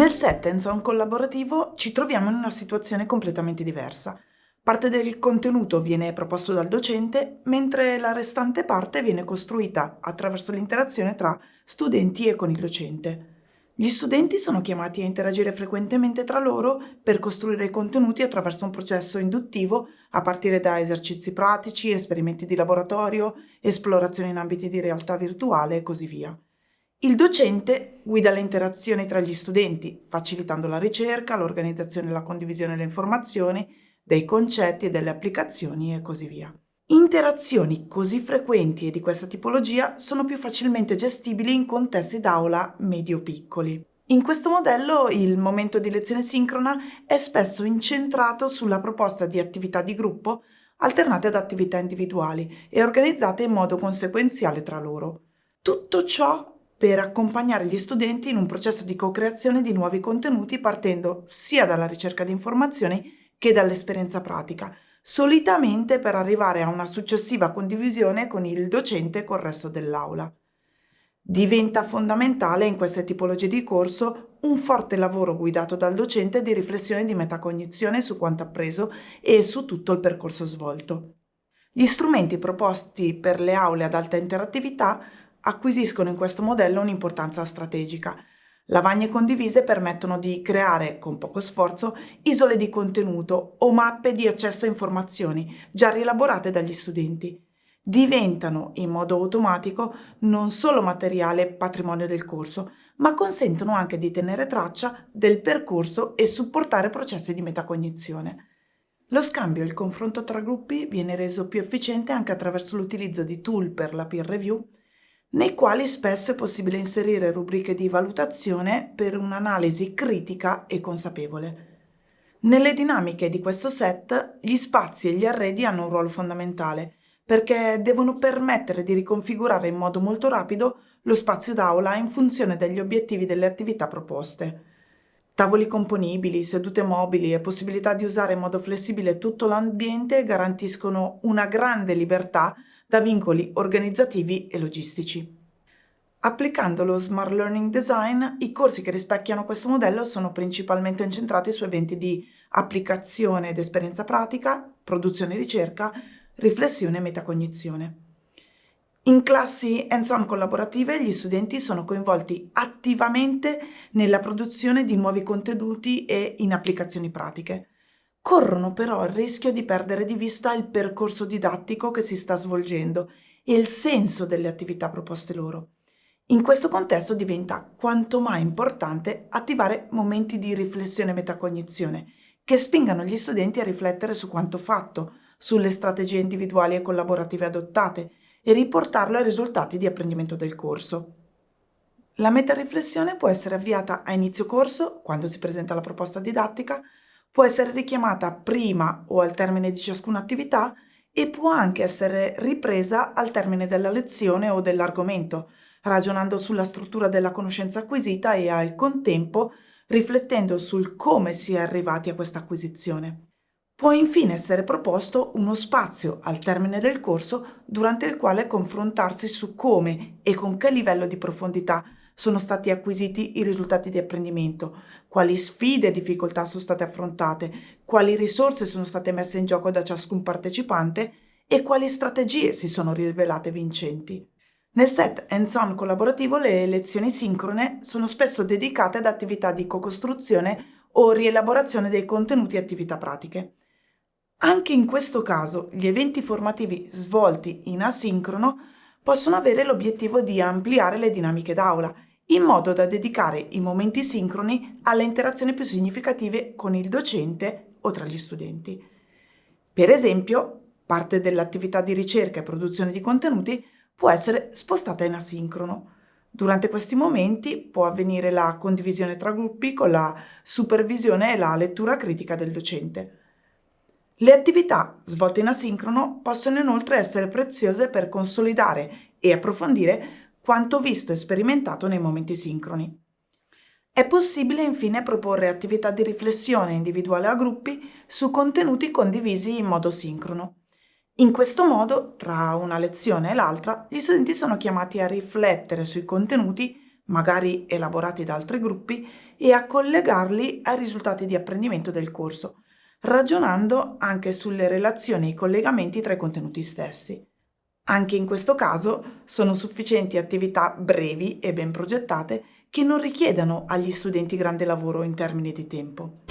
Nel set hands-on collaborativo ci troviamo in una situazione completamente diversa. Parte del contenuto viene proposto dal docente, mentre la restante parte viene costruita attraverso l'interazione tra studenti e con il docente. Gli studenti sono chiamati a interagire frequentemente tra loro per costruire i contenuti attraverso un processo induttivo a partire da esercizi pratici, esperimenti di laboratorio, esplorazioni in ambiti di realtà virtuale e così via. Il docente guida le interazioni tra gli studenti, facilitando la ricerca, l'organizzazione e la condivisione delle informazioni, dei concetti e delle applicazioni e così via. Interazioni così frequenti e di questa tipologia sono più facilmente gestibili in contesti d'aula medio-piccoli. In questo modello il momento di lezione sincrona è spesso incentrato sulla proposta di attività di gruppo alternate ad attività individuali e organizzate in modo conseguenziale tra loro. Tutto ciò per accompagnare gli studenti in un processo di co-creazione di nuovi contenuti partendo sia dalla ricerca di informazioni che dall'esperienza pratica, solitamente per arrivare a una successiva condivisione con il docente e col resto dell'aula. Diventa fondamentale in queste tipologie di corso un forte lavoro guidato dal docente di riflessione di metacognizione su quanto appreso e su tutto il percorso svolto. Gli strumenti proposti per le aule ad alta interattività acquisiscono in questo modello un'importanza strategica, Lavagne condivise permettono di creare, con poco sforzo, isole di contenuto o mappe di accesso a informazioni già rielaborate dagli studenti. Diventano, in modo automatico, non solo materiale patrimonio del corso, ma consentono anche di tenere traccia del percorso e supportare processi di metacognizione. Lo scambio e il confronto tra gruppi viene reso più efficiente anche attraverso l'utilizzo di tool per la peer review nei quali spesso è possibile inserire rubriche di valutazione per un'analisi critica e consapevole. Nelle dinamiche di questo set, gli spazi e gli arredi hanno un ruolo fondamentale, perché devono permettere di riconfigurare in modo molto rapido lo spazio d'aula in funzione degli obiettivi delle attività proposte. Tavoli componibili, sedute mobili e possibilità di usare in modo flessibile tutto l'ambiente garantiscono una grande libertà da vincoli organizzativi e logistici. Applicando lo Smart Learning Design, i corsi che rispecchiano questo modello sono principalmente incentrati su eventi di applicazione ed esperienza pratica, produzione e ricerca, riflessione e metacognizione. In classi hands-on collaborative gli studenti sono coinvolti attivamente nella produzione di nuovi contenuti e in applicazioni pratiche. Corrono però il rischio di perdere di vista il percorso didattico che si sta svolgendo e il senso delle attività proposte loro. In questo contesto diventa quanto mai importante attivare momenti di riflessione e metacognizione che spingano gli studenti a riflettere su quanto fatto, sulle strategie individuali e collaborative adottate e riportarlo ai risultati di apprendimento del corso. La metariflessione può essere avviata a inizio corso, quando si presenta la proposta didattica, può essere richiamata prima o al termine di ciascuna attività e può anche essere ripresa al termine della lezione o dell'argomento, ragionando sulla struttura della conoscenza acquisita e al contempo riflettendo sul come si è arrivati a questa acquisizione. Può infine essere proposto uno spazio al termine del corso durante il quale confrontarsi su come e con che livello di profondità sono stati acquisiti i risultati di apprendimento, quali sfide e difficoltà sono state affrontate, quali risorse sono state messe in gioco da ciascun partecipante e quali strategie si sono rivelate vincenti. Nel set hands-on collaborativo le lezioni sincrone sono spesso dedicate ad attività di co-costruzione o rielaborazione dei contenuti e attività pratiche. Anche in questo caso gli eventi formativi svolti in asincrono possono avere l'obiettivo di ampliare le dinamiche d'aula in modo da dedicare i momenti sincroni alle interazioni più significative con il docente o tra gli studenti. Per esempio, parte dell'attività di ricerca e produzione di contenuti può essere spostata in asincrono. Durante questi momenti può avvenire la condivisione tra gruppi con la supervisione e la lettura critica del docente. Le attività svolte in asincrono possono inoltre essere preziose per consolidare e approfondire quanto visto e sperimentato nei momenti sincroni. È possibile infine proporre attività di riflessione individuale a gruppi su contenuti condivisi in modo sincrono. In questo modo, tra una lezione e l'altra, gli studenti sono chiamati a riflettere sui contenuti magari elaborati da altri gruppi, e a collegarli ai risultati di apprendimento del corso, ragionando anche sulle relazioni e i collegamenti tra i contenuti stessi. Anche in questo caso sono sufficienti attività brevi e ben progettate che non richiedano agli studenti grande lavoro in termini di tempo.